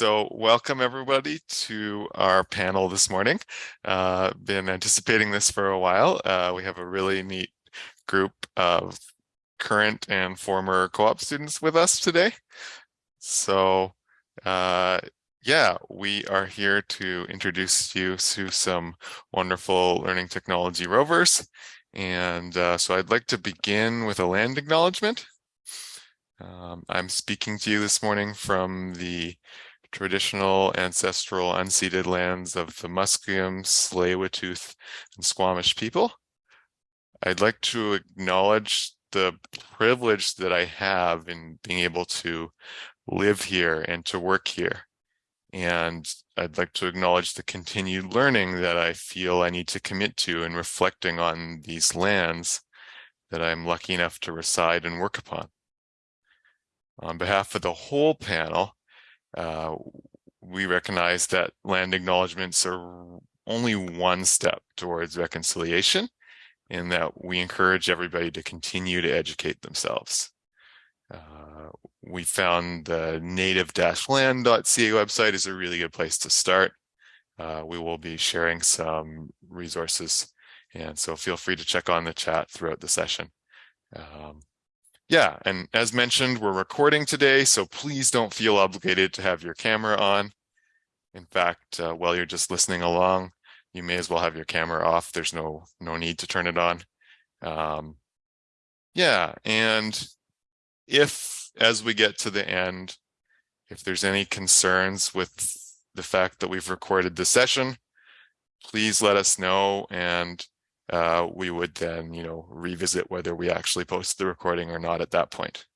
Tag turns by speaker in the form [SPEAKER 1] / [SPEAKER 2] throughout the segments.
[SPEAKER 1] so welcome everybody to our panel this morning. Uh, been anticipating this for a while. Uh, we have a really neat group of current and former co-op students with us today. So uh, yeah, we are here to introduce you to some wonderful learning technology rovers. And uh, so I'd like to begin with a land acknowledgement. Um, I'm speaking to you this morning from the traditional ancestral unceded lands of the Musqueam, tsleil and Squamish people. I'd like to acknowledge the privilege that I have in being able to live here and to work here. And I'd like to acknowledge the continued learning that I feel I need to commit to in reflecting on these lands that I'm lucky enough to reside and work upon. On behalf of the whole panel, uh, we recognize that land acknowledgements are only one step towards reconciliation and that we encourage everybody to continue to educate themselves. Uh, we found the native-land.ca website is a really good place to start. Uh, we will be sharing some resources and so feel free to check on the chat throughout the session. Um, yeah, and as mentioned, we're recording today, so please don't feel obligated to have your camera on. In fact, uh, while you're just listening along, you may as well have your camera off. There's no no need to turn it on. Um, yeah, and if as we get to the end, if there's any concerns with the fact that we've recorded the session, please let us know and uh, we would then, you know, revisit whether we actually post the recording or not at that point.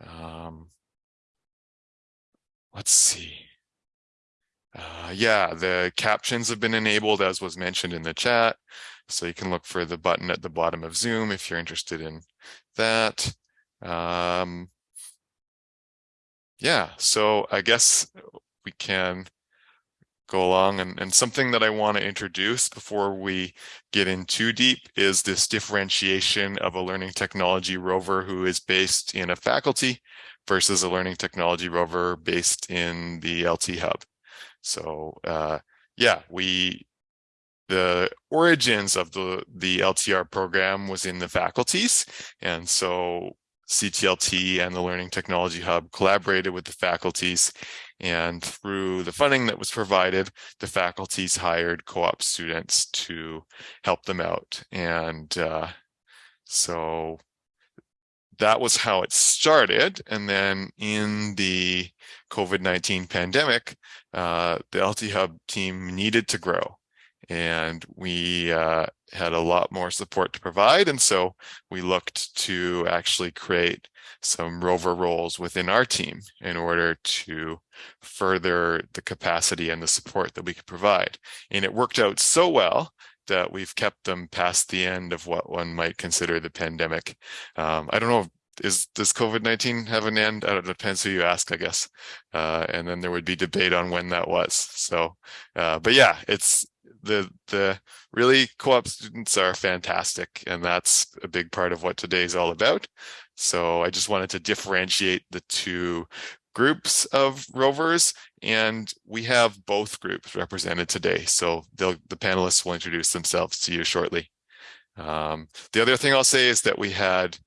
[SPEAKER 1] Um, let's see. Uh, yeah, the captions have been enabled as was mentioned in the chat. So you can look for the button at the bottom of Zoom if you're interested in that. Um, yeah, so I guess we can go along. And, and something that I want to introduce before we get in too deep is this differentiation of a learning technology rover who is based in a faculty versus a learning technology rover based in the LT Hub. So uh, yeah, we the origins of the the LTR program was in the faculties, and so CTLT and the Learning Technology Hub collaborated with the faculties and through the funding that was provided, the faculties hired co-op students to help them out. And uh, so that was how it started. And then in the COVID-19 pandemic, uh, the LT Hub team needed to grow and we uh, had a lot more support to provide. And so we looked to actually create some rover roles within our team in order to further the capacity and the support that we could provide. And it worked out so well that we've kept them past the end of what one might consider the pandemic. Um, I don't know is does COVID-19 have an end? I don't know, depends who you ask, I guess. Uh, and then there would be debate on when that was. So, uh, but yeah, it's the the really co-op students are fantastic and that's a big part of what today is all about. So i just wanted to differentiate the two groups of rovers and we have both groups represented today. So the panelists will introduce themselves to you shortly. Um, the other thing i'll say is that we had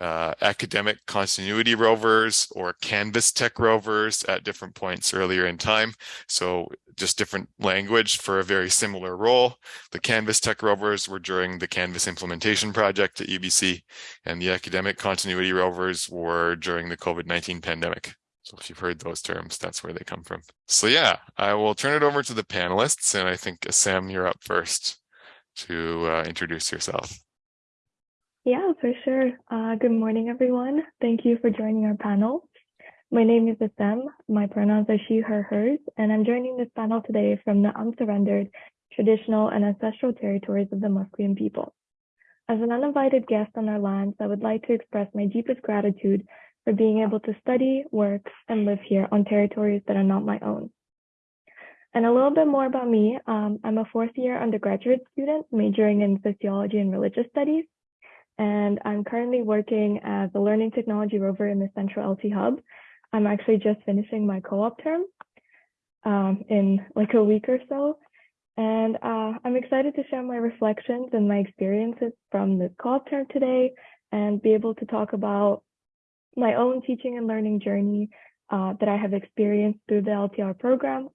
[SPEAKER 1] uh, academic continuity rovers or Canvas tech rovers at different points earlier in time. So just different language for a very similar role. The Canvas tech rovers were during the Canvas implementation project at UBC and the academic continuity rovers were during the COVID-19 pandemic. So if you've heard those terms, that's where they come from. So yeah, I will turn it over to the panelists and I think Sam, you're up first to uh, introduce yourself.
[SPEAKER 2] Yeah, for sure. Uh, good morning, everyone. Thank you for joining our panel. My name is Assem. My pronouns are she, her, hers, and I'm joining this panel today from the unsurrendered traditional and ancestral territories of the Musqueam people. As an uninvited guest on our lands, I would like to express my deepest gratitude for being able to study, work, and live here on territories that are not my own. And a little bit more about me. Um, I'm a fourth year undergraduate student majoring in sociology and religious studies and I'm currently working as a learning technology rover in the Central LT Hub. I'm actually just finishing my co-op term um, in like a week or so. And uh, I'm excited to share my reflections and my experiences from the co-op term today and be able to talk about my own teaching and learning journey uh, that I have experienced through the LTR program.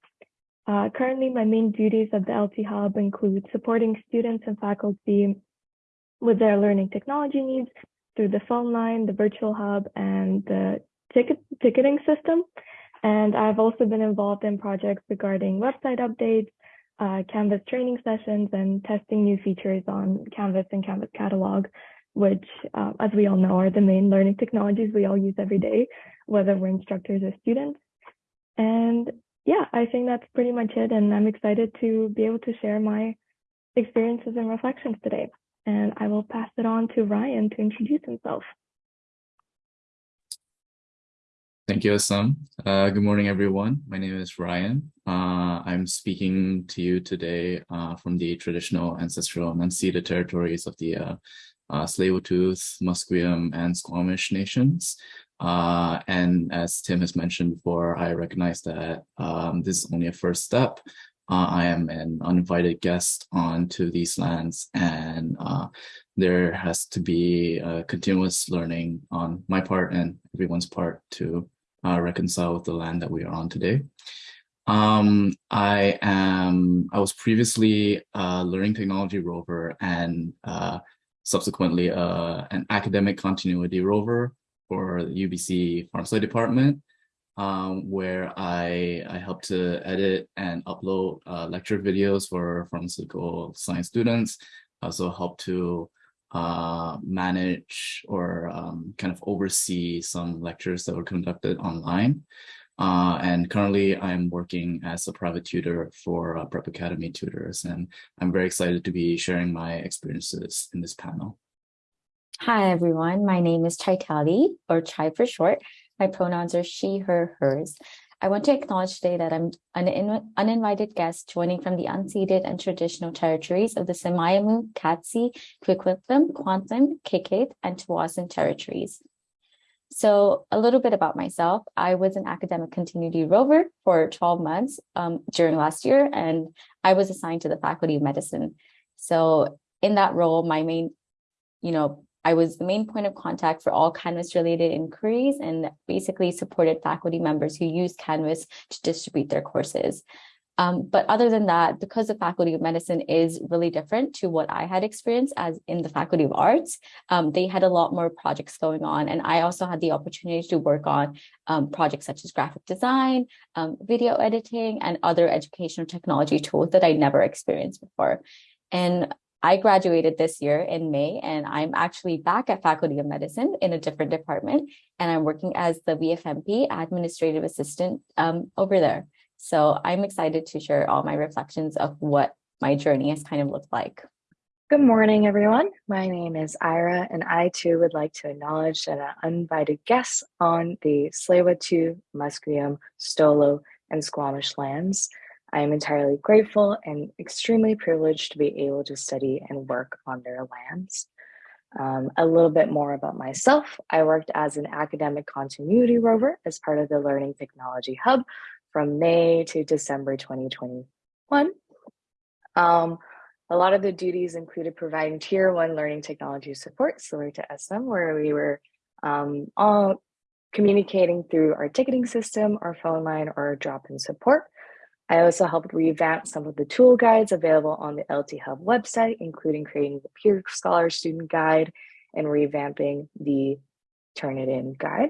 [SPEAKER 2] Uh, currently, my main duties at the LT Hub include supporting students and faculty with their learning technology needs through the phone line, the virtual hub, and the ticket ticketing system. And I've also been involved in projects regarding website updates, uh, Canvas training sessions, and testing new features on Canvas and Canvas Catalog, which, uh, as we all know, are the main learning technologies we all use every day, whether we're instructors or students. And yeah, I think that's pretty much it. And I'm excited to be able to share my experiences and reflections today. And I will pass it on to Ryan to introduce himself.
[SPEAKER 3] Thank you, Assam. Uh, good morning, everyone. My name is Ryan. Uh, I'm speaking to you today uh, from the traditional ancestral and unceded territories of the uh, uh, Tsleil-Waututh, Musqueam, and Squamish nations. Uh, and as Tim has mentioned before, I recognize that um, this is only a first step. Uh, I am an uninvited guest onto these lands and uh, there has to be continuous learning on my part and everyone's part to uh, reconcile with the land that we are on today. Um, I am, I was previously a learning technology rover and uh, subsequently uh, an academic continuity rover for the UBC Pharmacy Department um, where I, I help to edit and upload uh, lecture videos for pharmaceutical science students. Also help to uh, manage or um, kind of oversee some lectures that were conducted online. Uh, and currently I'm working as a private tutor for uh, Prep Academy tutors, and I'm very excited to be sharing my experiences in this panel.
[SPEAKER 4] Hi, everyone. My name is Chaitali, or Chai for short. My pronouns are she, her, hers. I want to acknowledge today that I'm an uninvited guest joining from the unceded and traditional territories of the Semiahmoo, Katzie, Coquitlam, Kwantlen, Qayqayt, and Tsawwassen territories. So a little bit about myself. I was an academic continuity rover for 12 months um, during last year, and I was assigned to the Faculty of Medicine. So in that role, my main, you know, I was the main point of contact for all Canvas related inquiries and basically supported faculty members who use Canvas to distribute their courses. Um, but other than that, because the Faculty of Medicine is really different to what I had experienced as in the Faculty of Arts, um, they had a lot more projects going on. And I also had the opportunity to work on um, projects such as graphic design, um, video editing, and other educational technology tools that I never experienced before. And I graduated this year in May, and I'm actually back at Faculty of Medicine in a different department, and I'm working as the VFMP administrative assistant um, over there. So I'm excited to share all my reflections of what my journey has kind of looked like.
[SPEAKER 5] Good morning, everyone. My name is Ira, and I too would like to acknowledge that an uninvited guest on the Tsleil-Waututh, Musqueam, Stolo, and Squamish lands. I am entirely grateful and extremely privileged to be able to study and work on their lands. Um, a little bit more about myself. I worked as an academic continuity rover as part of the Learning Technology Hub from May to December 2021. Um, a lot of the duties included providing tier one learning technology support, similar to SM, where we were um, all communicating through our ticketing system, our phone line, or drop-in support. I also helped revamp some of the tool guides available on the LT Hub website, including creating the peerScholar Student Guide and revamping the Turnitin guide.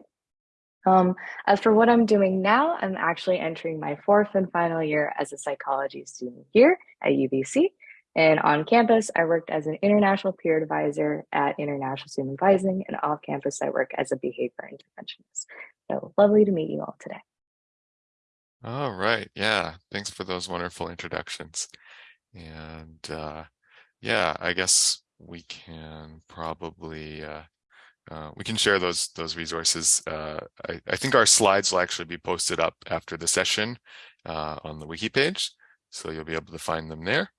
[SPEAKER 5] Um, as for what I'm doing now, I'm actually entering my fourth and final year as a psychology student here at UBC. And on campus, I worked as an international peer advisor at International Student Advising, and off campus, I work as a behavior interventionist. So lovely to meet you all today.
[SPEAKER 1] All right. Yeah. Thanks for those wonderful introductions. And uh, yeah, I guess we can probably uh, uh, we can share those those resources. Uh, I, I, think our slides will actually be posted up after the session uh, on the wiki page, so you'll be able to find them there.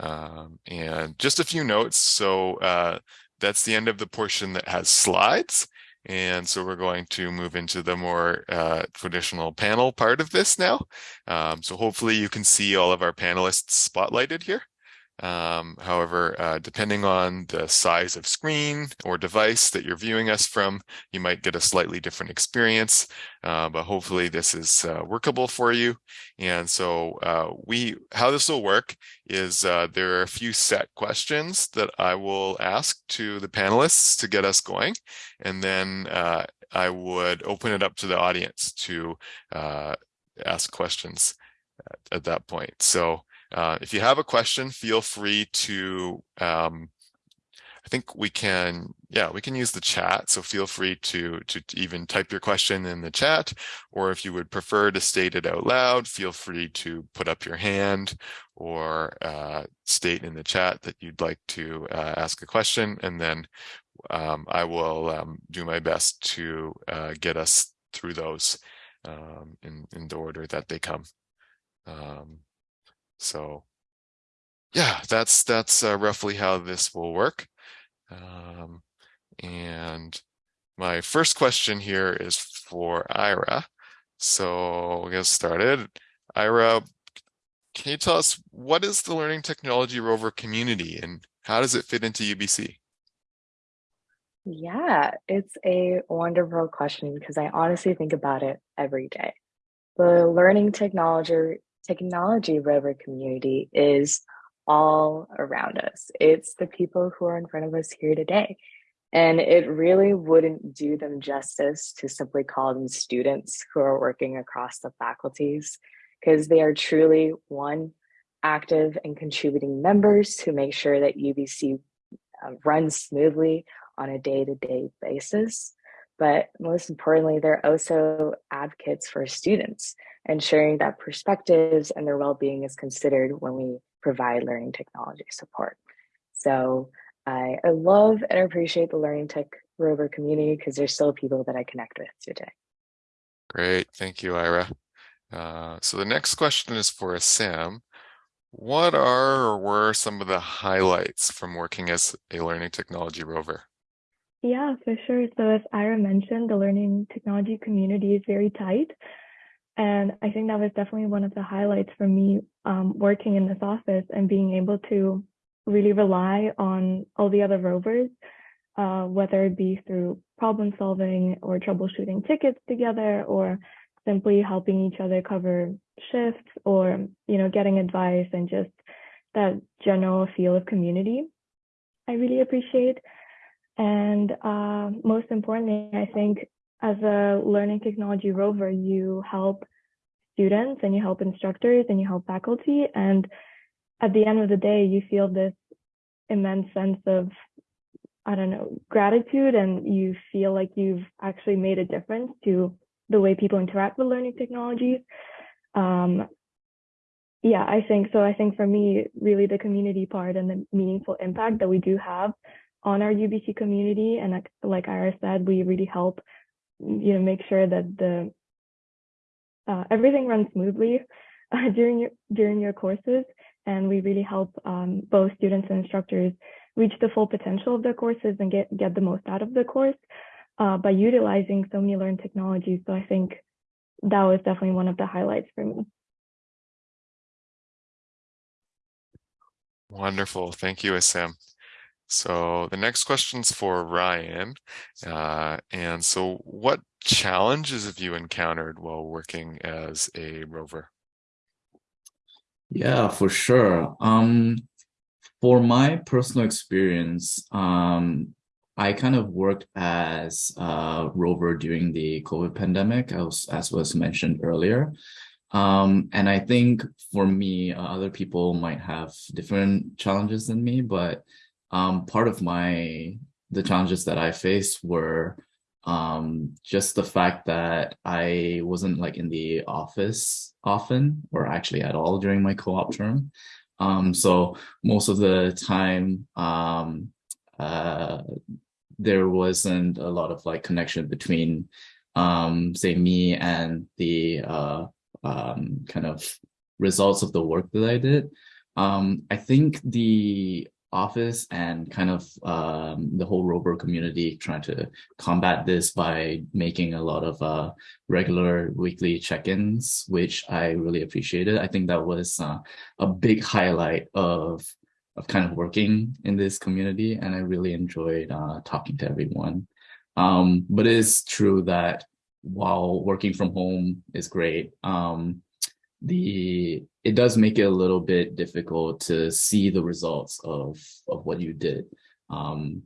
[SPEAKER 1] Um, and just a few notes. So uh, that's the end of the portion that has slides. And so we're going to move into the more uh, traditional panel part of this now. Um, so hopefully you can see all of our panelists spotlighted here. Um, however, uh, depending on the size of screen or device that you're viewing us from, you might get a slightly different experience, uh, but hopefully this is uh, workable for you. And so uh, we, how this will work is uh, there are a few set questions that I will ask to the panelists to get us going. And then uh, I would open it up to the audience to ask questions at, at that point. So uh, if you have a question, feel free to, um, I think we can, yeah, we can use the chat. So feel free to, to even type your question in the chat, or if you would prefer to state it out loud, feel free to put up your hand or uh, state in the chat that you'd like to uh, ask a question. And then um, I will um, do my best to uh, get us through those um, in, in the order that they come. So yeah, that's that's uh, roughly how this will work. Um, and my first question here is for Ira. So we'll get started. Ira, can you tell us what is the Learning Technology Rover community and how does it fit into UBC?
[SPEAKER 5] Yeah, it's a wonderful question because I honestly think about it every day. The Learning Technology technology rover community is all around us. It's the people who are in front of us here today. And it really wouldn't do them justice to simply call them students who are working across the faculties, because they are truly one, active and contributing members who make sure that UBC uh, runs smoothly on a day-to-day -day basis. But most importantly, they're also advocates for students ensuring that perspectives and their well-being is considered when we provide learning technology support. So I, I love and appreciate the Learning Tech Rover community because there's still people that I connect with today.
[SPEAKER 1] Great, thank you, Ira. Uh, so the next question is for Sam. What are or were some of the highlights from working as a learning technology rover?
[SPEAKER 2] Yeah, for sure. So as Ira mentioned, the learning technology community is very tight. And I think that was definitely one of the highlights for me um, working in this office and being able to really rely on all the other rovers, uh, whether it be through problem solving or troubleshooting tickets together or simply helping each other cover shifts or, you know, getting advice and just that general feel of community. I really appreciate. And uh, most importantly, I think as a learning technology rover, you help students and you help instructors and you help faculty. And at the end of the day, you feel this immense sense of, I don't know, gratitude and you feel like you've actually made a difference to the way people interact with learning technologies. Um, yeah, I think so. I think for me, really the community part and the meaningful impact that we do have on our UBC community. And like, like Ira said, we really help you know, make sure that the uh, everything runs smoothly uh, during your during your courses, and we really help um, both students and instructors reach the full potential of their courses and get get the most out of the course uh, by utilizing so many learned technologies. So I think that was definitely one of the highlights for me.
[SPEAKER 1] Wonderful. Thank you, Sam. So the next question's for Ryan. Uh, and so what challenges have you encountered while working as a rover?
[SPEAKER 3] Yeah, for sure. Um, for my personal experience, um, I kind of worked as a rover during the COVID pandemic, as, as was mentioned earlier. Um, and I think for me, uh, other people might have different challenges than me, but um, part of my the challenges that I faced were um, just the fact that I wasn't like in the office often or actually at all during my co-op term. Um, so most of the time, um, uh, there wasn't a lot of like connection between, um, say, me and the uh, um, kind of results of the work that I did. Um, I think the office and kind of um, the whole rover community trying to combat this by making a lot of uh, regular weekly check-ins, which I really appreciated. I think that was uh, a big highlight of of kind of working in this community, and I really enjoyed uh, talking to everyone. Um, but it is true that while working from home is great, um, the it does make it a little bit difficult to see the results of of what you did um,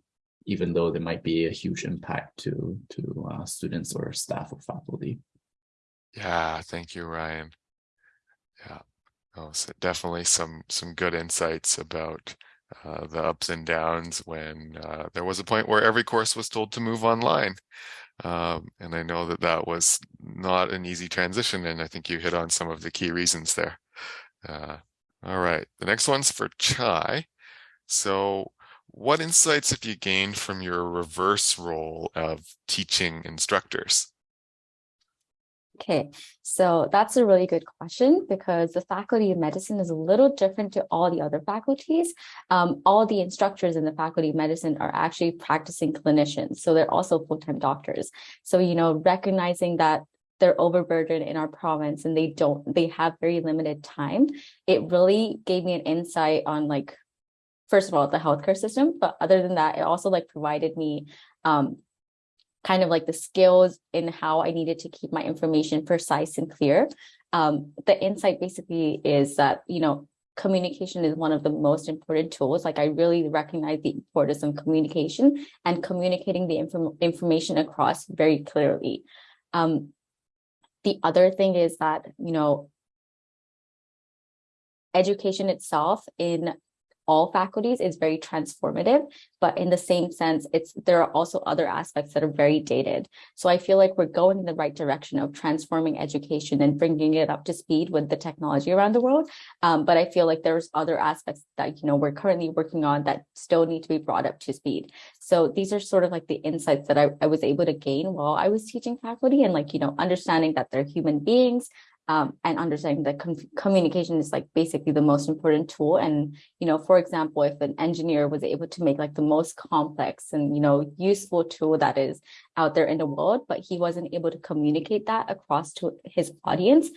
[SPEAKER 3] even though there might be a huge impact to to uh, students or staff or faculty.
[SPEAKER 1] Yeah thank you ryan. Yeah oh, so definitely some some good insights about uh, the ups and downs when uh, there was a point where every course was told to move online. Um, and I know that that was not an easy transition, and I think you hit on some of the key reasons there. Uh, all right, the next one's for Chai. So what insights have you gained from your reverse role of teaching instructors?
[SPEAKER 4] Okay, so that's a really good question because the faculty of medicine is a little different to all the other faculties. Um, all the instructors in the faculty of medicine are actually practicing clinicians, so they're also full-time doctors. So, you know, recognizing that they're overburdened in our province and they don't, they have very limited time, it really gave me an insight on like, first of all, the healthcare system, but other than that, it also like provided me um, kind of like the skills in how I needed to keep my information precise and clear. Um, the insight basically is that, you know, communication is one of the most important tools. Like I really recognize the importance of communication and communicating the inform information across very clearly. Um, the other thing is that, you know, education itself in all faculties is very transformative, but in the same sense, it's there are also other aspects that are very dated. So I feel like we're going in the right direction of transforming education and bringing it up to speed with the technology around the world. Um, but I feel like there's other aspects that you know we're currently working on that still need to be brought up to speed. So these are sort of like the insights that I, I was able to gain while I was teaching faculty and like, you know, understanding that they're human beings, um, and understanding that com communication is like basically the most important tool. And, you know, for example, if an engineer was able to make like the most complex and, you know, useful tool that is out there in the world, but he wasn't able to communicate that across to his audience,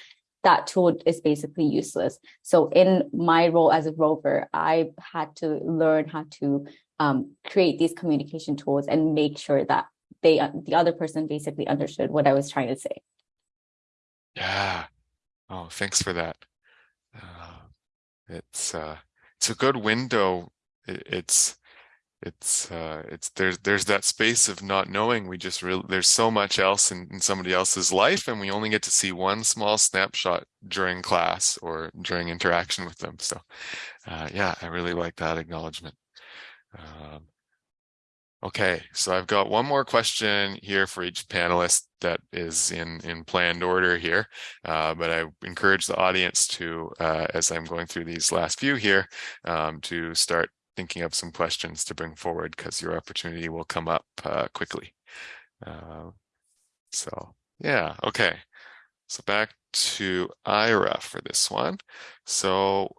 [SPEAKER 4] that tool is basically useless. So in my role as a rover, I had to learn how to um, create these communication tools and make sure that they, the other person basically understood what I was trying to say.
[SPEAKER 1] Yeah, Oh, thanks for that. Uh, it's uh, it's a good window. It, it's it's uh, it's there's there's that space of not knowing. We just really there's so much else in, in somebody else's life, and we only get to see one small snapshot during class or during interaction with them. So, uh, yeah, I really like that acknowledgement. Um, Okay, so I've got one more question here for each panelist that is in, in planned order here, uh, but I encourage the audience to, uh, as I'm going through these last few here, um, to start thinking of some questions to bring forward because your opportunity will come up uh, quickly. Uh, so yeah, okay. So back to Ira for this one. So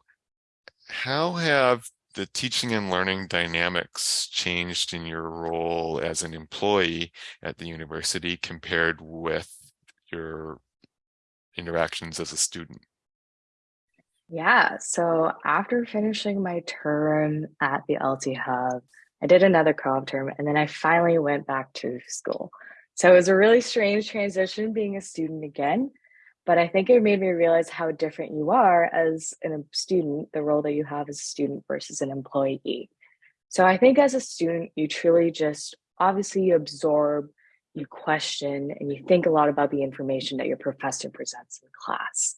[SPEAKER 1] how have the teaching and learning dynamics changed in your role as an employee at the university compared with your interactions as a student?
[SPEAKER 5] Yeah, so after finishing my term at the LT Hub, I did another co-op term and then I finally went back to school. So it was a really strange transition being a student again. But I think it made me realize how different you are as a student, the role that you have as a student versus an employee. So I think as a student, you truly just obviously you absorb, you question, and you think a lot about the information that your professor presents in class.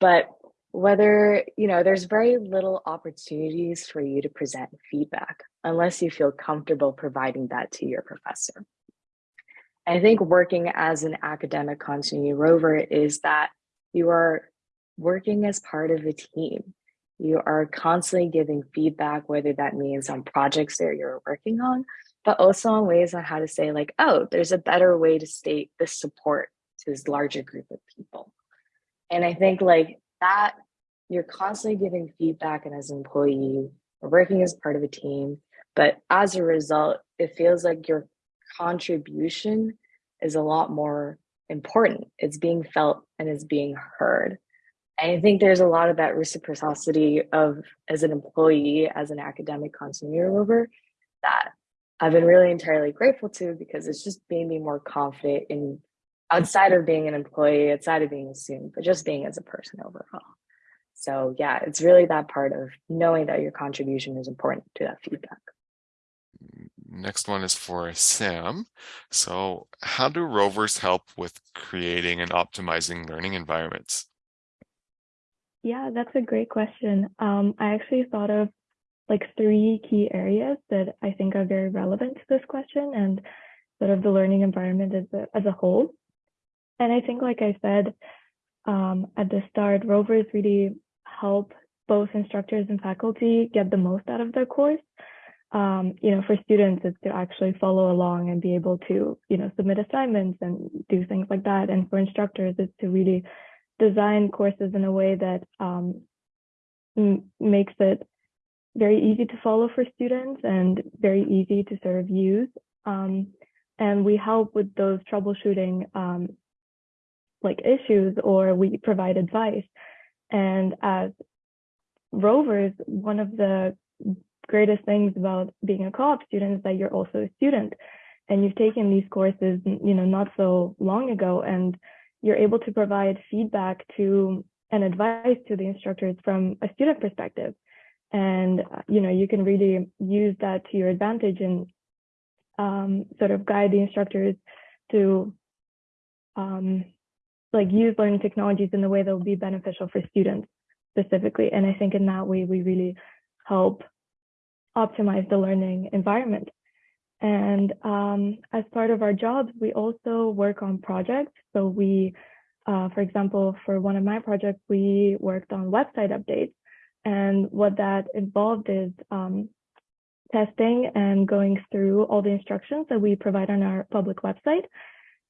[SPEAKER 5] But whether, you know, there's very little opportunities for you to present feedback unless you feel comfortable providing that to your professor. I think working as an academic continuity rover is that you are working as part of a team. You are constantly giving feedback, whether that means on projects that you're working on, but also on ways on how to say like, oh, there's a better way to state this support to this larger group of people. And I think like that, you're constantly giving feedback and as an employee, working as part of a team. But as a result, it feels like your contribution is a lot more important. It's being felt and is being heard. And I think there's a lot of that reciprocity of as an employee, as an academic continuity rover, that I've been really entirely grateful to because it's just made me more confident in outside of being an employee, outside of being a student, but just being as a person overall. So yeah, it's really that part of knowing that your contribution is important to that feedback.
[SPEAKER 1] Next one is for Sam. So how do rovers help with creating and optimizing learning environments?
[SPEAKER 2] Yeah, that's a great question. Um, I actually thought of like three key areas that I think are very relevant to this question and sort of the learning environment as a, as a whole. And I think, like I said um, at the start, rovers really help both instructors and faculty get the most out of their course. Um, you know, for students, it's to actually follow along and be able to, you know, submit assignments and do things like that. And for instructors, it's to really design courses in a way that um, makes it very easy to follow for students and very easy to sort of use. Um, and we help with those troubleshooting um, like issues or we provide advice. And as rovers, one of the greatest things about being a co-op student is that you're also a student and you've taken these courses, you know, not so long ago, and you're able to provide feedback to and advice to the instructors from a student perspective. And, you know, you can really use that to your advantage and um, sort of guide the instructors to um, like use learning technologies in a way that will be beneficial for students specifically. And I think in that way, we really help optimize the learning environment. And um, as part of our jobs, we also work on projects. So we, uh, for example, for one of my projects, we worked on website updates. And what that involved is um, testing and going through all the instructions that we provide on our public website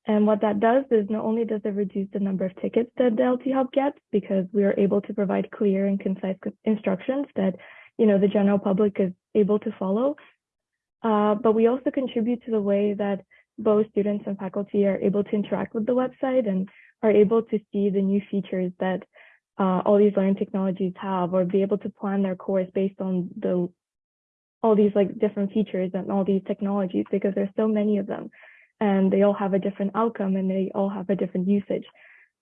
[SPEAKER 2] and what that does is not only does it reduce the number of tickets that the LT Hub gets because we are able to provide clear and concise instructions that you know the general public is able to follow, uh, but we also contribute to the way that both students and faculty are able to interact with the website and are able to see the new features that uh, all these learning technologies have or be able to plan their course based on the all these like different features and all these technologies because there's so many of them and they all have a different outcome and they all have a different usage.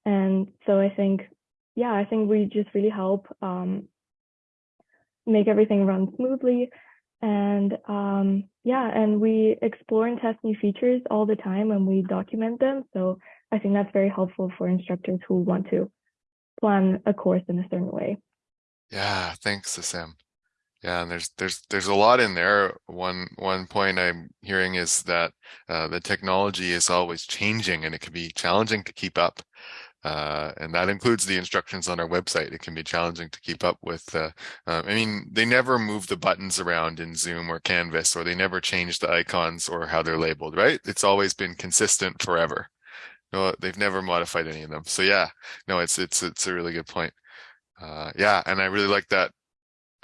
[SPEAKER 2] And so I think, yeah, I think we just really help um, make everything run smoothly. And um, yeah, and we explore and test new features all the time and we document them. So I think that's very helpful for instructors who want to plan a course in a certain way.
[SPEAKER 1] Yeah, thanks, Sam. Yeah, and there's there's there's a lot in there. One one point I'm hearing is that uh, the technology is always changing, and it can be challenging to keep up. Uh, and that includes the instructions on our website. It can be challenging to keep up with. Uh, uh, I mean, they never move the buttons around in Zoom or Canvas, or they never change the icons or how they're labeled. Right? It's always been consistent forever. No, they've never modified any of them. So yeah, no, it's it's it's a really good point. Uh, yeah, and I really like that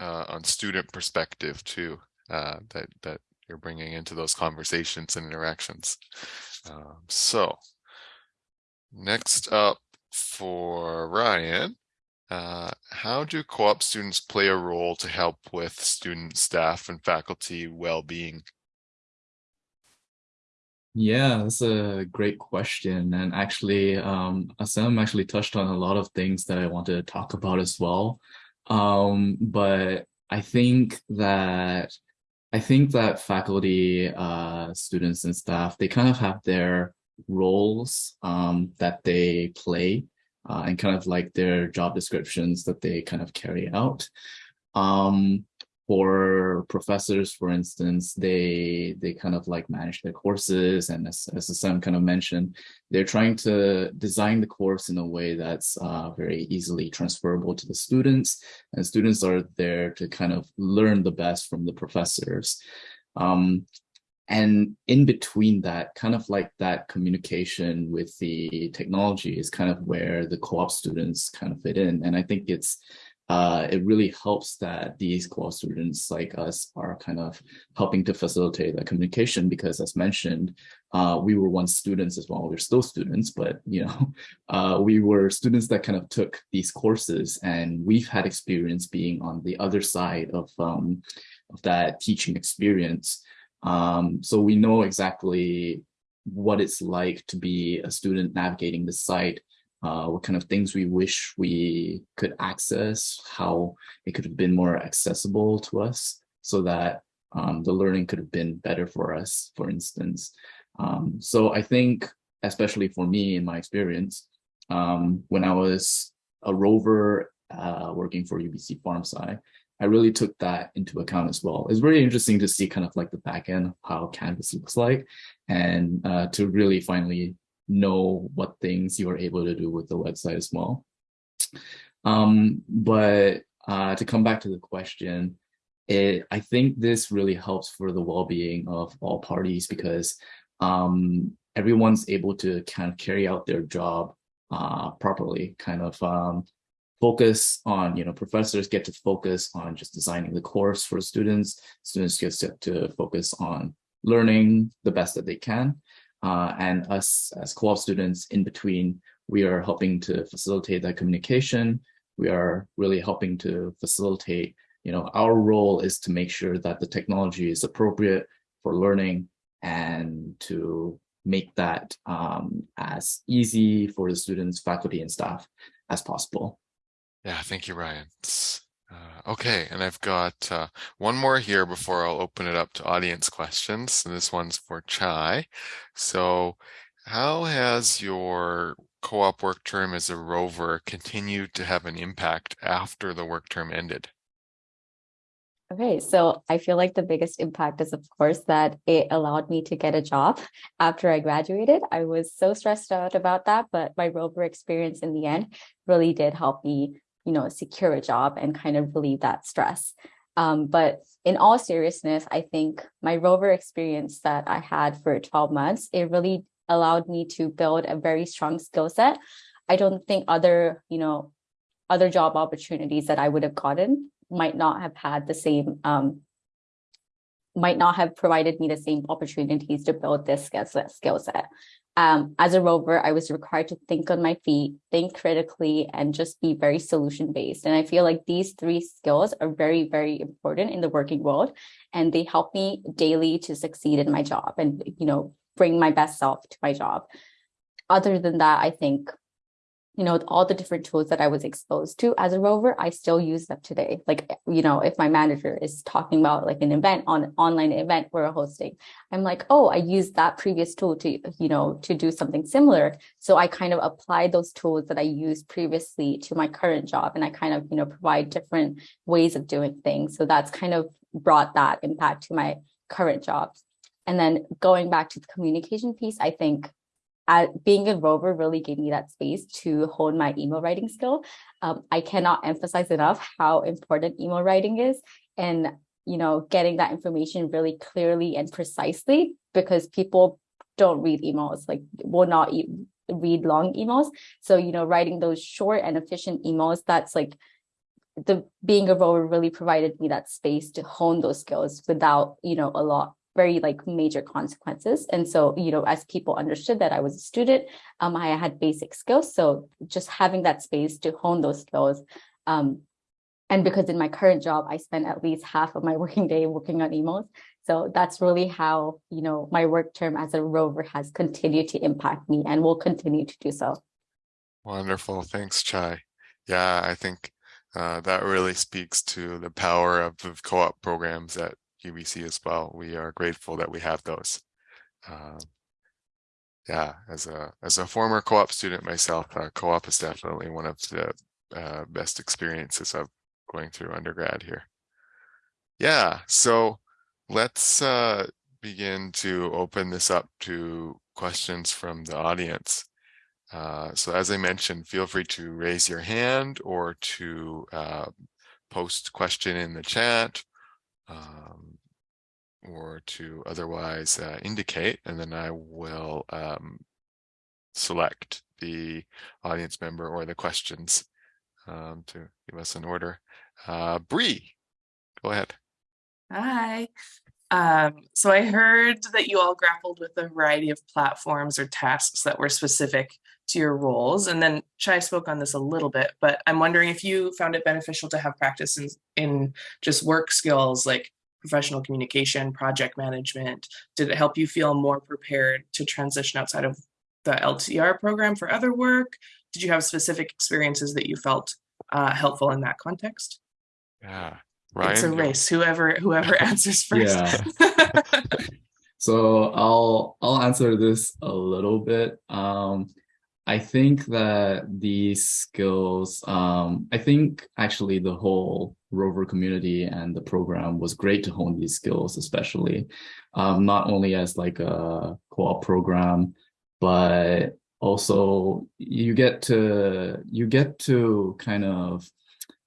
[SPEAKER 1] uh, on student perspective too uh, that that you're bringing into those conversations and interactions. Um, so next up for Ryan, uh, how do co-op students play a role to help with student, staff, and faculty well-being?
[SPEAKER 3] Yeah, that's a great question. And actually, um, actually touched on a lot of things that I wanted to talk about as well. Um, but I think that I think that faculty, uh, students and staff, they kind of have their roles um, that they play uh, and kind of like their job descriptions that they kind of carry out. Um, for professors, for instance, they they kind of like manage their courses, and as, as Sam kind of mentioned, they're trying to design the course in a way that's uh, very easily transferable to the students, and students are there to kind of learn the best from the professors. Um, and in between that, kind of like that communication with the technology is kind of where the co-op students kind of fit in. And I think it's uh, it really helps that these co-op students like us are kind of helping to facilitate that communication because as mentioned, uh, we were once students as well. We're still students, but you know, uh, we were students that kind of took these courses and we've had experience being on the other side of, um, of that teaching experience. Um, so we know exactly what it's like to be a student navigating the site uh, what kind of things we wish we could access, how it could have been more accessible to us so that um, the learning could have been better for us, for instance. Um, so I think, especially for me in my experience, um, when I was a rover uh, working for UBC PharmSci, I really took that into account as well. It's really interesting to see kind of like the back end of how Canvas looks like and uh, to really finally know what things you are able to do with the website as well. Um, but uh, to come back to the question, it, I think this really helps for the well-being of all parties because um, everyone's able to kind of carry out their job uh, properly, kind of um, focus on, you know, professors get to focus on just designing the course for students, students get to, to focus on learning the best that they can. Uh, and us as co-op students in between, we are helping to facilitate that communication. We are really helping to facilitate, you know, our role is to make sure that the technology is appropriate for learning and to make that um, as easy for the students, faculty, and staff as possible.
[SPEAKER 1] Yeah, thank you, Ryan. Uh, okay, and I've got uh, one more here before I'll open it up to audience questions. And this one's for Chai. So how has your co-op work term as a rover continued to have an impact after the work term ended?
[SPEAKER 4] Okay, so I feel like the biggest impact is, of course, that it allowed me to get a job after I graduated. I was so stressed out about that, but my rover experience in the end really did help me you know, secure a job and kind of relieve that stress. Um, but in all seriousness, I think my rover experience that I had for 12 months, it really allowed me to build a very strong skill set. I don't think other, you know, other job opportunities that I would have gotten might not have had the same, um, might not have provided me the same opportunities to build this skill set. Um, as a rover, I was required to think on my feet, think critically, and just be very solution based. And I feel like these three skills are very, very important in the working world. And they help me daily to succeed in my job and, you know, bring my best self to my job. Other than that, I think you know, all the different tools that I was exposed to as a rover, I still use them today. Like, you know, if my manager is talking about like an event on online event we're hosting, I'm like, oh, I used that previous tool to, you know, to do something similar. So I kind of apply those tools that I used previously to my current job. And I kind of, you know, provide different ways of doing things. So that's kind of brought that impact to my current jobs. And then going back to the communication piece, I think at being a rover really gave me that space to hone my email writing skill. Um, I cannot emphasize enough how important email writing is and, you know, getting that information really clearly and precisely because people don't read emails, like will not e read long emails. So, you know, writing those short and efficient emails, that's like the being a rover really provided me that space to hone those skills without, you know, a lot very like major consequences. And so, you know, as people understood that I was a student, um, I had basic skills. So just having that space to hone those skills. Um, and because in my current job, I spend at least half of my working day working on emails. So that's really how, you know, my work term as a rover has continued to impact me and will continue to do so.
[SPEAKER 1] Wonderful. Thanks, Chai. Yeah, I think uh, that really speaks to the power of, of co-op programs that UBC as well. We are grateful that we have those. Um, yeah, as a as a former co-op student myself, uh, co-op is definitely one of the uh, best experiences of going through undergrad here. Yeah, so let's uh, begin to open this up to questions from the audience. Uh, so as I mentioned, feel free to raise your hand or to uh, post question in the chat um, or to otherwise uh, indicate, and then I will um, select the audience member or the questions um, to give us an order. Uh, Bree, go ahead.
[SPEAKER 6] Hi. Um, so I heard that you all grappled with a variety of platforms or tasks that were specific to your roles. And then Chai spoke on this a little bit, but I'm wondering if you found it beneficial to have practice in, in just work skills like professional communication, project management. Did it help you feel more prepared to transition outside of the LTR program for other work? Did you have specific experiences that you felt uh, helpful in that context?
[SPEAKER 1] Yeah. Right.
[SPEAKER 6] It's a
[SPEAKER 1] Ryan, you-
[SPEAKER 6] race. Whoever whoever answers first.
[SPEAKER 3] Yeah. So I'll I'll answer this a little bit. Um, I think that these skills, um, I think actually the whole rover community and the program was great to hone these skills, especially um, not only as like a co-op program, but also you get to you get to kind of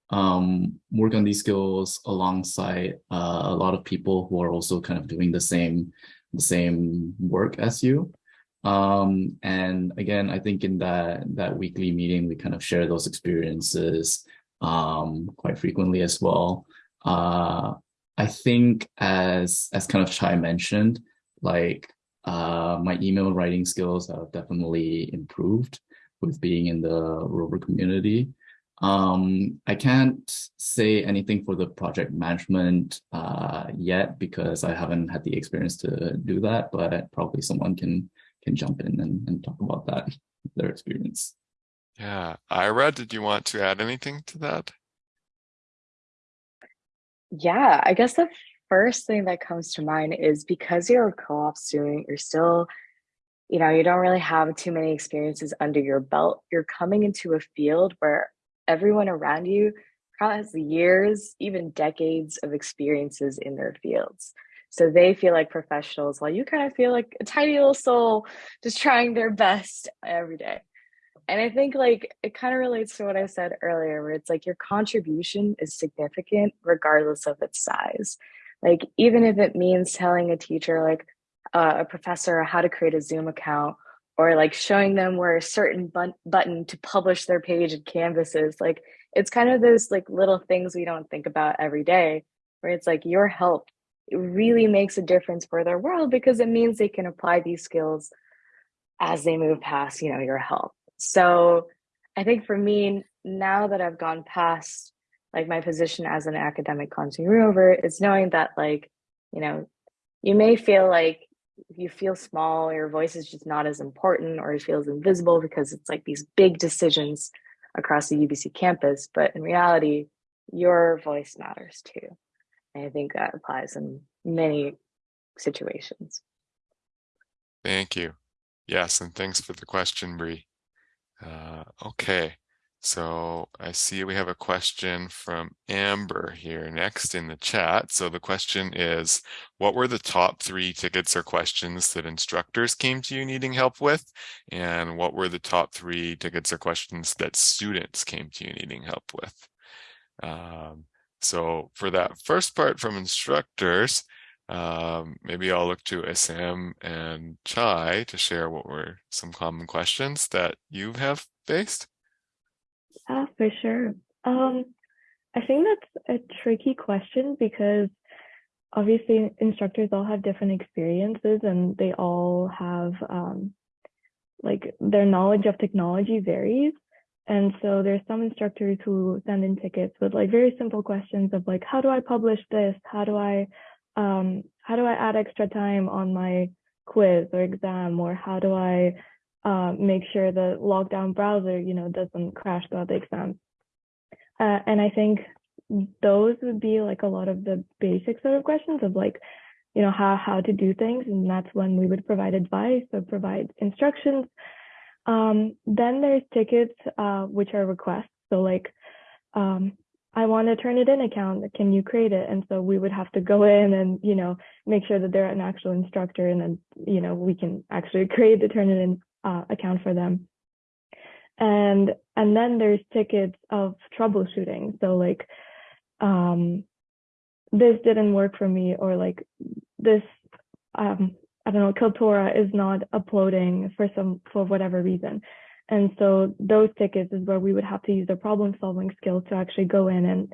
[SPEAKER 3] um, work on these skills alongside uh, a lot of people who are also kind of doing the same the same work as you. Um, and again, I think in that that weekly meeting, we kind of share those experiences um, quite frequently as well. Uh, I think as as kind of Chai mentioned, like uh, my email writing skills have definitely improved with being in the rover community. Um, I can't say anything for the project management uh, yet because I haven't had the experience to do that, but probably someone can can jump in and, and talk about that, their experience.
[SPEAKER 1] yeah. Ira, did you want to add anything to that?
[SPEAKER 5] Yeah, I guess the first thing that comes to mind is because you're a co-op student, you're still, you know, you don't really have too many experiences under your belt. You're coming into a field where everyone around you probably has years, even decades of experiences in their fields. So they feel like professionals while you kind of feel like a tiny little soul just trying their best every day. And I think like it kind of relates to what I said earlier, where it's like your contribution is significant regardless of its size. Like even if it means telling a teacher, like uh, a professor, how to create a Zoom account, or like showing them where a certain button to publish their page in Canvas is, like it's kind of those like little things we don't think about every day, where it's like your help it really makes a difference for their world because it means they can apply these skills as they move past, you know, your help. So I think for me, now that I've gone past like my position as an academic content rover, it's knowing that like, you know, you may feel like you feel small, your voice is just not as important or it feels invisible because it's like these big decisions across the UBC campus. But in reality, your voice matters too. I think that applies in many situations.
[SPEAKER 1] Thank you. Yes, and thanks for the question, Bree. Uh, okay, so I see we have a question from Amber here next in the chat. So the question is, what were the top three tickets or questions that instructors came to you needing help with? And what were the top three tickets or questions that students came to you needing help with? Um, so for that first part from instructors, um, maybe I'll look to Essam and Chai to share what were some common questions that you have faced.
[SPEAKER 2] Yeah, for sure. Um, I think that's a tricky question because obviously instructors all have different experiences and they all have um, like their knowledge of technology varies. And so there's some instructors who send in tickets with like very simple questions of like, how do I publish this? How do I um, how do I add extra time on my quiz or exam? Or how do I uh, make sure the lockdown browser, you know, doesn't crash throughout the exam? Uh, and I think those would be like a lot of the basic sort of questions of like, you know, how, how to do things. And that's when we would provide advice or provide instructions. Um, then there's tickets, uh, which are requests. So like, um, I want to Turnitin account. Can you create it? And so we would have to go in and, you know, make sure that they're an actual instructor and then, you know, we can actually create the Turnitin uh, account for them. And, and then there's tickets of troubleshooting. So like, um, this didn't work for me or like this, um, I don't know, Kaltura is not uploading for some, for whatever reason. And so those tickets is where we would have to use our problem solving skills to actually go in and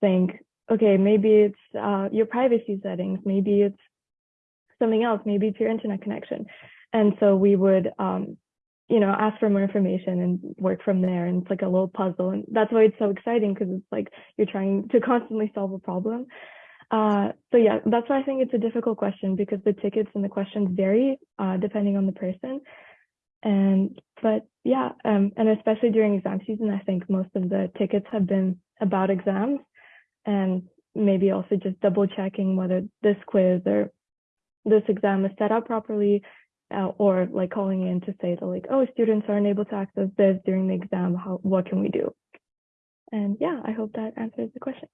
[SPEAKER 2] think, okay, maybe it's uh, your privacy settings, maybe it's something else, maybe it's your internet connection. And so we would, um, you know, ask for more information and work from there. And it's like a little puzzle. And that's why it's so exciting because it's like you're trying to constantly solve a problem. Uh, so yeah, that's why I think it's a difficult question because the tickets and the questions vary uh, depending on the person. And but yeah, um, and especially during exam season, I think most of the tickets have been about exams and maybe also just double checking whether this quiz or this exam is set up properly uh, or like calling in to say that like, oh, students aren't able to access this during the exam. How, what can we do? And yeah, I hope that answers the question.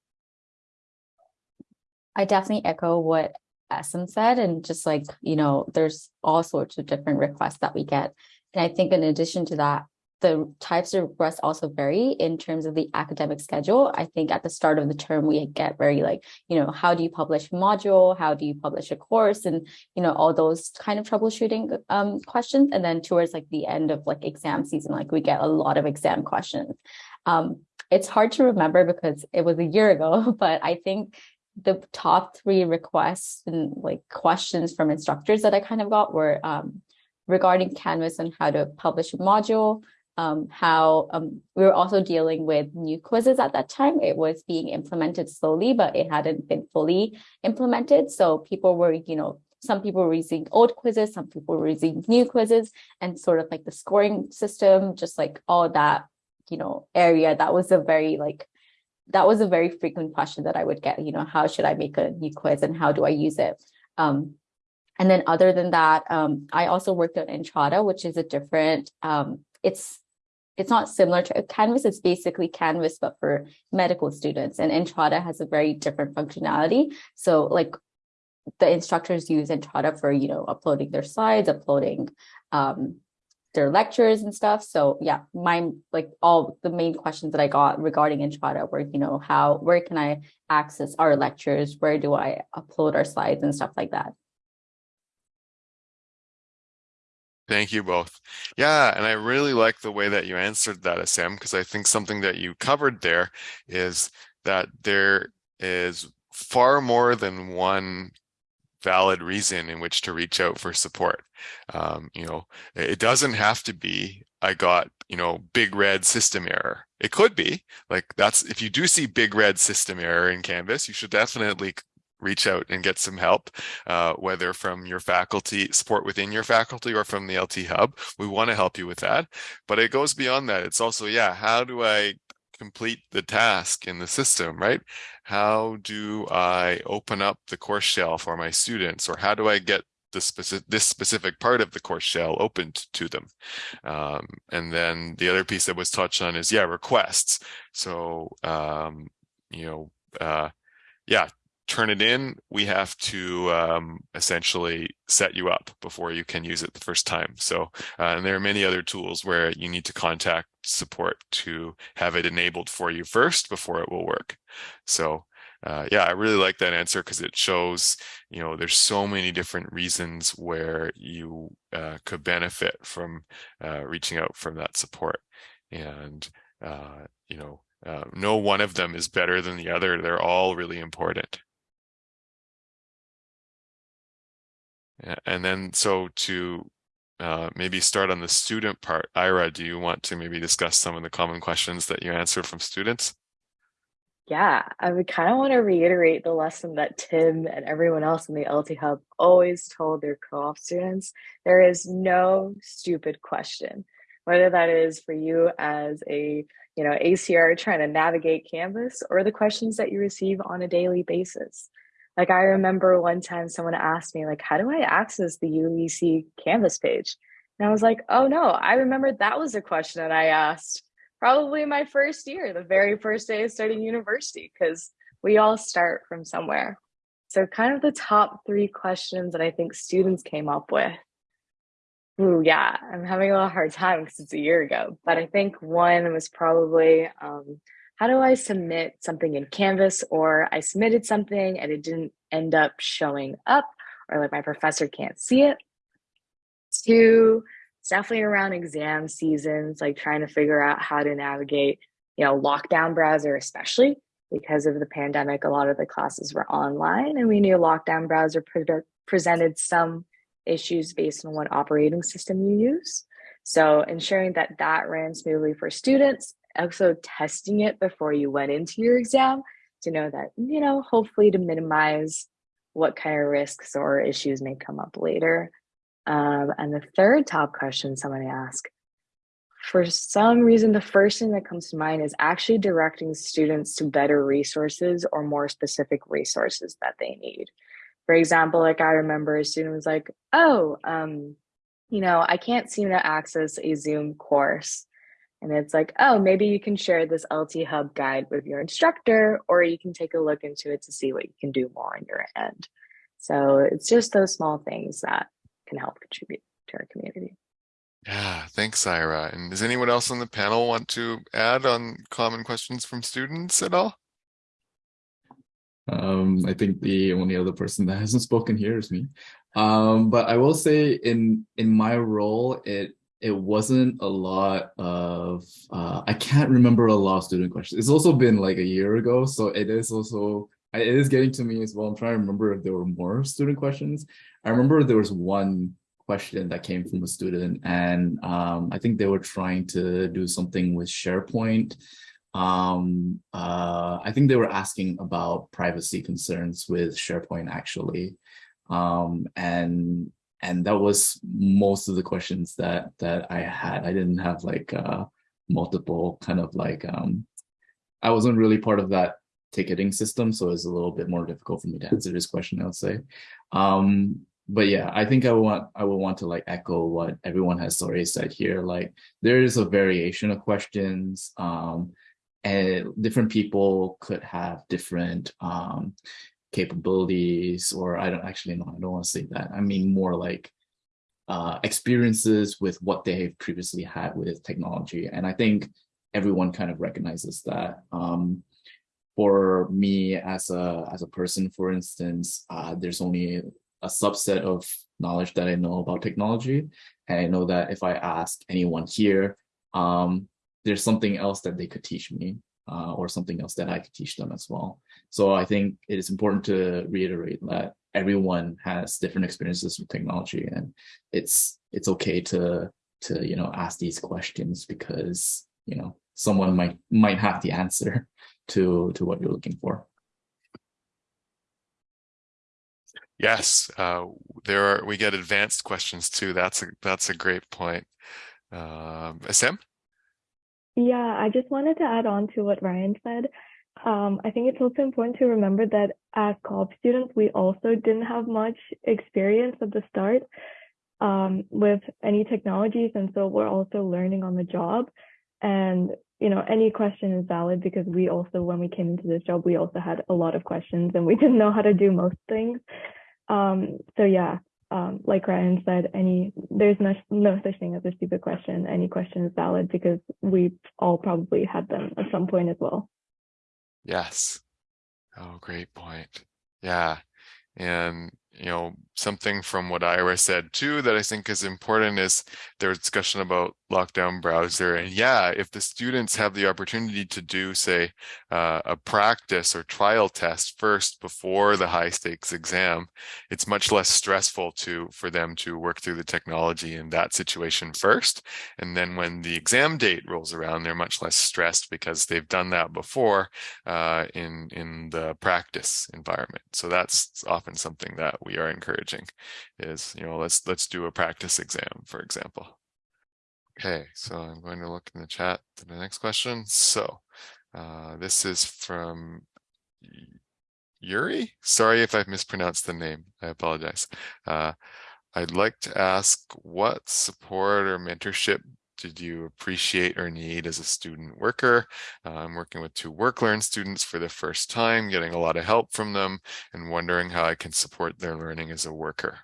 [SPEAKER 4] I definitely echo what Essam said and just like, you know, there's all sorts of different requests that we get. And I think in addition to that, the types of requests also vary in terms of the academic schedule. I think at the start of the term, we get very like, you know, how do you publish a module? How do you publish a course? And, you know, all those kind of troubleshooting um, questions. And then towards like the end of like exam season, like we get a lot of exam questions. Um, it's hard to remember because it was a year ago, but I think the top three requests and like questions from instructors that I kind of got were um, regarding Canvas and how to publish a module, um, how um, we were also dealing with new quizzes at that time. It was being implemented slowly, but it hadn't been fully implemented. So people were, you know, some people were using old quizzes, some people were using new quizzes and sort of like the scoring system, just like all that, you know, area. That was a very like, that was a very frequent question that I would get, you know, how should I make a new quiz and how do I use it? Um, and then other than that, um, I also worked on Entrada, which is a different, um, it's it's not similar to Canvas, it's basically Canvas, but for medical students. And Entrada has a very different functionality. So like the instructors use Entrada for, you know, uploading their slides, uploading um, their lectures and stuff. So yeah, my like all the main questions that I got regarding Entrada were, you know, how, where can I access our lectures? Where do I upload our slides and stuff like that?
[SPEAKER 1] Thank you both. Yeah, and I really like the way that you answered that, Sam, because I think something that you covered there is that there is far more than one valid reason in which to reach out for support. Um, you know, it doesn't have to be, I got, you know, big red system error. It could be like that's, if you do see big red system error in Canvas, you should definitely reach out and get some help, uh, whether from your faculty, support within your faculty or from the LT Hub. We want to help you with that. But it goes beyond that. It's also, yeah, how do I complete the task in the system, right? How do I open up the course shell for my students or how do I get specific this specific part of the course shell opened to them um, and then the other piece that was touched on is yeah requests so um, you know uh, yeah Turnitin, we have to um, essentially set you up before you can use it the first time. So, uh, and there are many other tools where you need to contact support to have it enabled for you first before it will work. So, uh, yeah, I really like that answer because it shows, you know, there's so many different reasons where you uh, could benefit from uh, reaching out from that support. And, uh, you know, uh, no one of them is better than the other. They're all really important. And then so to uh, maybe start on the student part, Ira, do you want to maybe discuss some of the common questions that you answer from students?
[SPEAKER 5] Yeah, I would kind of want to reiterate the lesson that Tim and everyone else in the LT Hub always told their co-op students. There is no stupid question, whether that is for you as a you know ACR trying to navigate Canvas or the questions that you receive on a daily basis. Like I remember one time someone asked me like, how do I access the UBC Canvas page? And I was like, oh no, I remember that was a question that I asked probably my first year, the very first day of starting university, because we all start from somewhere. So kind of the top three questions that I think students came up with. Ooh, yeah, I'm having a little hard time because it's a year ago. But I think one was probably um, how do I submit something in Canvas or I submitted something and it didn't end up showing up or like my professor can't see it. Two, it's definitely around exam seasons, like trying to figure out how to navigate, you know, lockdown browser, especially because of the pandemic. A lot of the classes were online, and we knew lockdown browser pre presented some issues based on what operating system you use. So ensuring that that ran smoothly for students, also testing it before you went into your exam to know that, you know, hopefully to minimize what kind of risks or issues may come up later. Um, and the third top question someone asked, for some reason, the first thing that comes to mind is actually directing students to better resources or more specific resources that they need. For example, like I remember a student was like, oh, um, you know, I can't seem to access a Zoom course. And it's like, oh, maybe you can share this LT Hub guide with your instructor, or you can take a look into it to see what you can do more on your end. So it's just those small things that can help contribute to our community.
[SPEAKER 1] Yeah, thanks, Ira. And does anyone else on the panel want to add on common questions from students at all?
[SPEAKER 3] Um, I think the only other person that hasn't spoken here is me. Um, but I will say in in my role, it it wasn't a lot of uh, I can't remember a lot of student questions. It's also been like a year ago, so it is also it is getting to me as well. I'm trying to remember if there were more student questions. I remember there was one question that came from a student, and um, I think they were trying to do something with SharePoint. Um, uh, I think they were asking about privacy concerns with SharePoint actually, um, and and that was most of the questions that that I had. I didn't have like uh, multiple kind of like um, I wasn't really part of that ticketing system, so it was a little bit more difficult for me to answer this question. I would say, um, but yeah, I think I want I would want to like echo what everyone has already said here. Like there is a variation of questions, um, and different people could have different um, capabilities, or I don't actually know. I don't want to say that. I mean more like uh, experiences with what they've previously had with technology, and I think everyone kind of recognizes that. Um, for me as a as a person, for instance, uh, there's only a subset of knowledge that I know about technology. And I know that if I ask anyone here, um, there's something else that they could teach me uh, or something else that I could teach them as well. So I think it is important to reiterate that everyone has different experiences with technology and it's it's okay to to you know ask these questions because you know someone might might have the answer to to what you're looking for.
[SPEAKER 1] Yes, uh, there are. We get advanced questions too. That's a that's a great point. Um, Sam.
[SPEAKER 2] Yeah, I just wanted to add on to what Ryan said. Um, I think it's also important to remember that as co-op students, we also didn't have much experience at the start um, with any technologies, and so we're also learning on the job. And you know, any question is valid because we also, when we came into this job, we also had a lot of questions and we didn't know how to do most things. Um, so yeah, um, like Ryan said, any there's no, no such thing as a stupid question. Any question is valid because we all probably had them at some point as well.
[SPEAKER 1] Yes. Oh, great point. Yeah. And you know, something from what Ira said too that I think is important is their discussion about lockdown browser. And yeah, if the students have the opportunity to do, say, uh, a practice or trial test first before the high stakes exam, it's much less stressful to for them to work through the technology in that situation first. And then when the exam date rolls around, they're much less stressed because they've done that before uh, in in the practice environment. So that's often something that we are encouraging is, you know, let's let's do a practice exam, for example. Okay, so I'm going to look in the chat to the next question. So uh, this is from Yuri. Sorry if I've mispronounced the name. I apologize. Uh, I'd like to ask what support or mentorship did you appreciate or need as a student worker? Uh, I'm working with two work learn students for the first time, getting a lot of help from them and wondering how I can support their learning as a worker.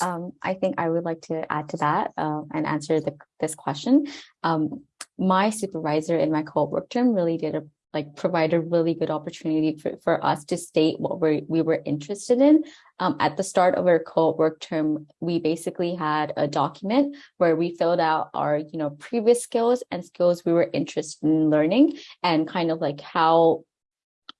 [SPEAKER 4] um, I think I would like to add to that uh, and answer the, this question. Um, my supervisor in my co-op work term really did a like provide a really good opportunity for, for us to state what we we were interested in. Um, at the start of our co-op work term, we basically had a document where we filled out our, you know, previous skills and skills we were interested in learning and kind of like how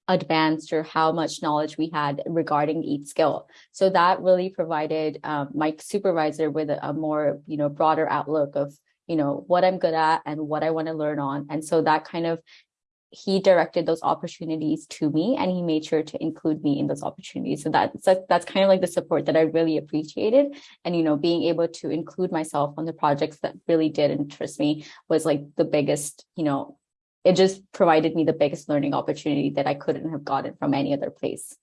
[SPEAKER 4] advanced or how much knowledge we had regarding each skill. So that really provided um, my supervisor with a, a more, you know, broader outlook of, you know, what I'm good at and what I want to learn on. And so that kind of he directed those opportunities to me and he made sure to include me in those opportunities. So that's that's kind of like the support that I really appreciated. And you know, being able to include myself on the projects that really did interest me was like the biggest, you know, it just provided me the biggest learning opportunity that I couldn't have gotten from any other place.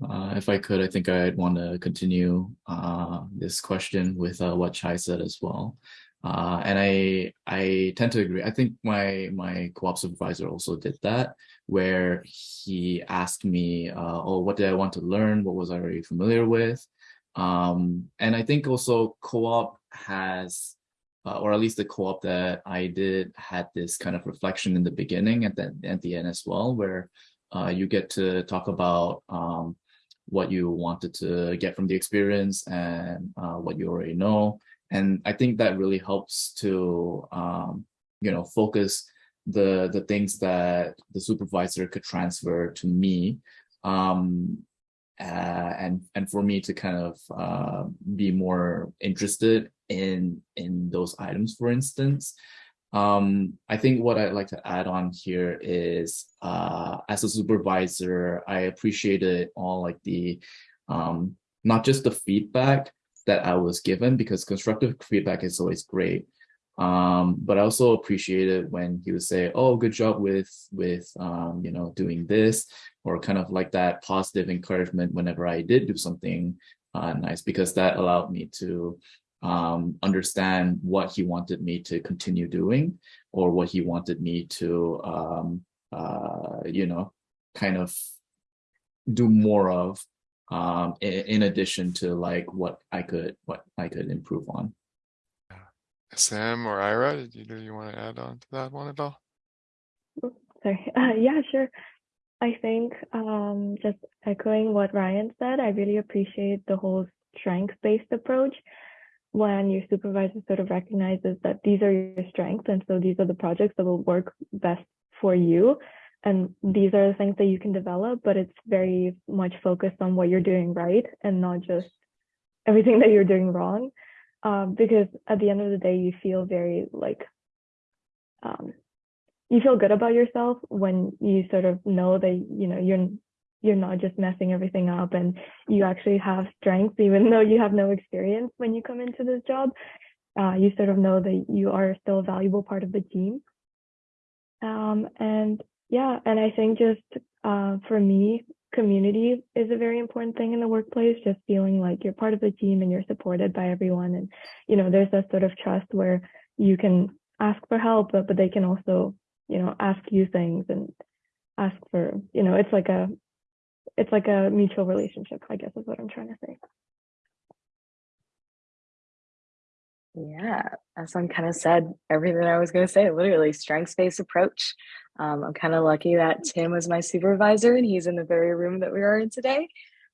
[SPEAKER 3] Uh, if I could, I think I'd want to continue uh, this question with uh, what Chai said as well. Uh, and I I tend to agree. I think my my co-op supervisor also did that, where he asked me, uh, "Oh, what did I want to learn? What was I already familiar with?" Um, and I think also co-op has, uh, or at least the co-op that I did had this kind of reflection in the beginning and then at the end as well, where uh, you get to talk about um, what you wanted to get from the experience and uh, what you already know and I think that really helps to um, you know focus the the things that the supervisor could transfer to me um, uh, and and for me to kind of uh, be more interested in in those items for instance. Um, I think what I'd like to add on here is uh, as a supervisor I appreciated all like the um, not just the feedback that I was given because constructive feedback is always great. Um, but I also appreciated when he would say, "Oh, good job with with um, you know doing this," or kind of like that positive encouragement whenever I did do something uh, nice, because that allowed me to um, understand what he wanted me to continue doing, or what he wanted me to um, uh, you know kind of do more of um, in, in addition to like what I could what I could improve on.
[SPEAKER 1] Sam or Ira, did you, do you want to add on to that one at all?
[SPEAKER 2] Sorry. Uh, yeah, sure. I think um, just echoing what Ryan said, I really appreciate the whole strength-based approach when your supervisor sort of recognizes that these are your strengths and so these are the projects that will work best for you and these are the things that you can develop but it's very much focused on what you're doing right and not just everything that you're doing wrong. Um, because at the end of the day you feel very like um, you feel good about yourself when you sort of know that you know you're you're not just messing everything up and you actually have strengths even though you have no experience when you come into this job. Uh, you sort of know that you are still a valuable part of the team. Um, and yeah, and I think just uh, for me, community is a very important thing in the workplace. Just feeling like you're part of a team and you're supported by everyone, and you know, there's that sort of trust where you can ask for help, but, but they can also, you know, ask you things and ask for, you know, it's like a, it's like a mutual relationship. I guess is what I'm trying to say.
[SPEAKER 5] Yeah, Essam kind of said everything I was going to say, literally strengths based approach. Um, I'm kind of lucky that Tim was my supervisor and he's in the very room that we are in today.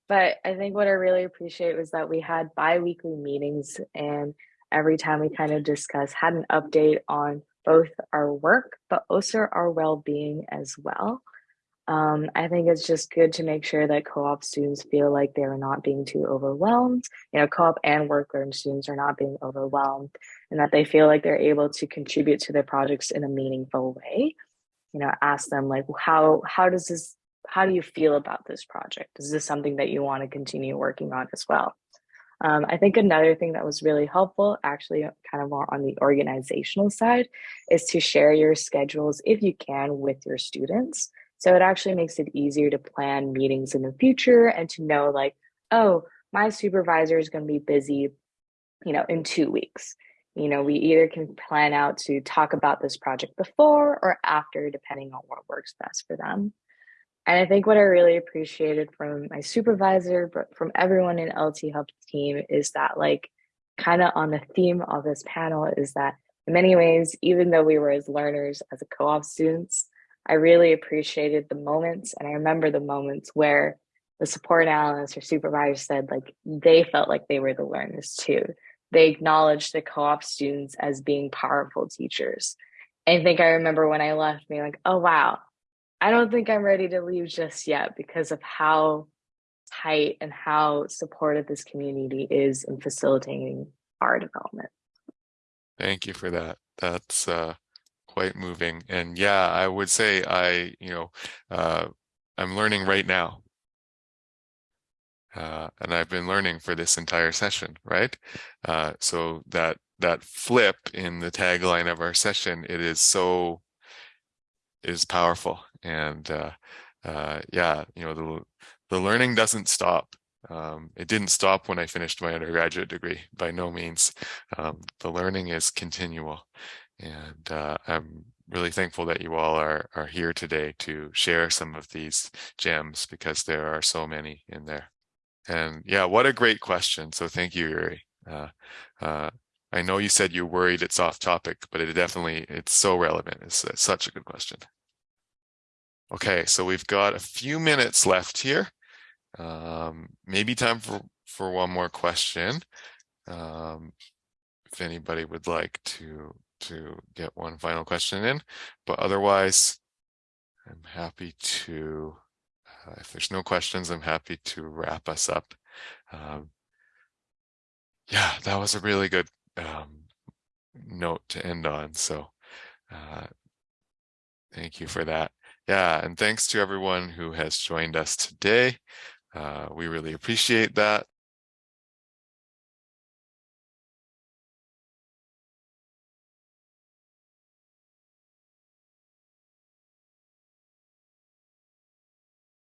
[SPEAKER 5] But I think what I really appreciate was that we had bi weekly meetings, and every time we kind of discuss, had an update on both our work, but also our well being as well. Um, I think it's just good to make sure that co-op students feel like they're not being too overwhelmed. You know, co-op and work students are not being overwhelmed and that they feel like they're able to contribute to their projects in a meaningful way. You know, ask them like, how how does this how do you feel about this project? Is this something that you want to continue working on as well? Um, I think another thing that was really helpful, actually, kind of more on the organizational side, is to share your schedules if you can with your students. So it actually makes it easier to plan meetings in the future and to know like, oh, my supervisor is going to be busy, you know, in two weeks. You know, we either can plan out to talk about this project before or after, depending on what works best for them. And I think what I really appreciated from my supervisor, but from everyone in LT Hub's team is that like kind of on the theme of this panel is that In many ways, even though we were as learners as a co-op students, I really appreciated the moments and I remember the moments where the support analyst or supervisor said like they felt like they were the learners too. They acknowledged the co-op students as being powerful teachers. And I think I remember when I left being like, oh wow, I don't think I'm ready to leave just yet because of how tight and how supportive this community is in facilitating our development.
[SPEAKER 1] Thank you for that. That's uh, quite moving. And yeah, I would say I, you know, uh, I'm learning right now. Uh, and I've been learning for this entire session, right? Uh, so that that flip in the tagline of our session, it is so is powerful. And uh, uh, yeah, you know, the the learning doesn't stop. Um, it didn't stop when I finished my undergraduate degree, by no means. Um, the learning is continual. And uh, I'm really thankful that you all are, are here today to share some of these gems because there are so many in there. And yeah, what a great question. So thank you, Yuri. Uh, uh, I know you said you're worried it's off topic, but it definitely, it's so relevant. It's, it's such a good question. Okay, so we've got a few minutes left here. Um, maybe time for, for one more question. Um, if anybody would like to to get one final question in, but otherwise, I'm happy to, uh, if there's no questions, I'm happy to wrap us up. Um, yeah, that was a really good um, note to end on. So uh, thank you for that. Yeah, and thanks to everyone who has joined us today. Uh, we really appreciate that.